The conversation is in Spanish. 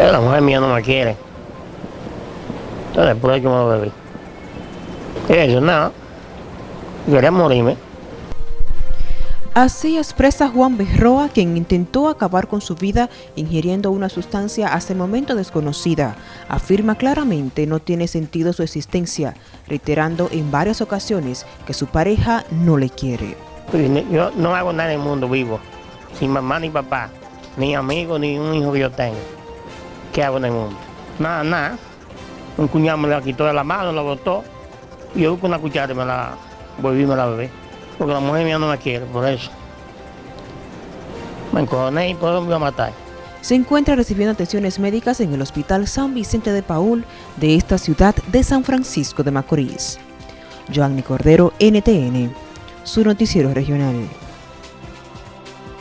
La mujer mía no me quiere. Entonces, por eso me lo bebí. Eso, nada. Quería morirme. Así expresa Juan Berroa, quien intentó acabar con su vida ingiriendo una sustancia hasta el momento desconocida. Afirma claramente no tiene sentido su existencia, reiterando en varias ocasiones que su pareja no le quiere. Yo no hago nada en el mundo vivo. Sin mamá ni papá. Ni amigo, ni un hijo que yo tengo. ¿Qué hago en el mundo? Nada, nada. Un cuñado me la quitó de la mano, la botó. Y yo con una cuchara me la volví y me la bebí. Porque la mujer mía no me quiere, por eso. Me encojoné y por eso me iba a matar. Se encuentra recibiendo atenciones médicas en el Hospital San Vicente de Paul de esta ciudad de San Francisco de Macorís. Joanny Cordero, NTN, su noticiero regional.